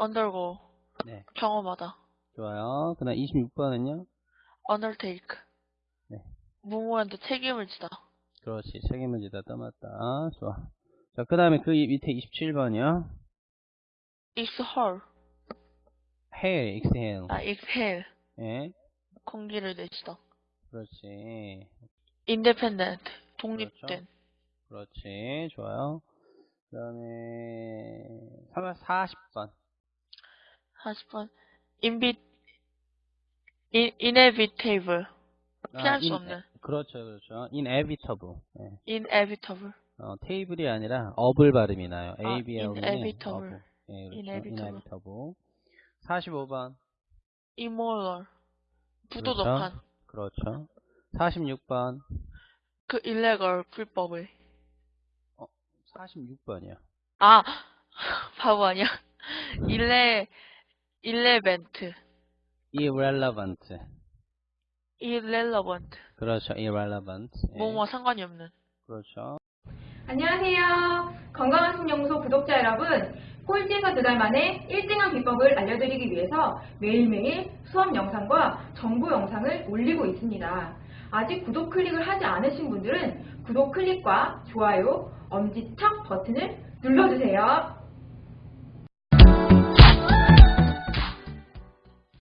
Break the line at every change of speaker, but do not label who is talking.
undergo.
네.
경험하다.
좋아요. 그 다음 26번은요?
undertake.
네.
무모한테 책임을 지다.
그렇지. 책임을 지다 떠맡다. 좋아. 자, 그 다음에 그 밑에 27번이요.
exhale.
hail, exhale.
아, exhale.
예.
공기를 내쉬다.
그렇지.
independent. 독립된.
그렇지. 좋아요. 그 다음에 40번.
40번. invi, in, inevitable. 피할 수
in-
없는.
그렇죠, 그렇죠. inevitable. 예.
inevitable.
어, 테이블이 아니라 업을 발음이 나요.
아,
ABL은
inevitable.
업. 예, 그렇죠.
inevitable.
inevitable. 45번.
immoral. 부도덕한.
그렇죠. 46번.
그 illegal. 불법의.
46번이요.
아, 바보 아니야. 일레, 일레벤트.
irrelevant.
irrelevant.
그렇죠. irrelevant. 예.
뭐뭐 상관이 없는.
그렇죠.
안녕하세요. 건강한 신연구소 구독자 여러분. 꼴찌에서 두 달 만에 1등한 비법을 알려드리기 위해서 매일매일 수업 영상과 정보 영상을 올리고 있습니다. 아직 구독 클릭을 하지 않으신 분들은 구독 클릭과 좋아요, 엄지척 버튼을 눌러주세요.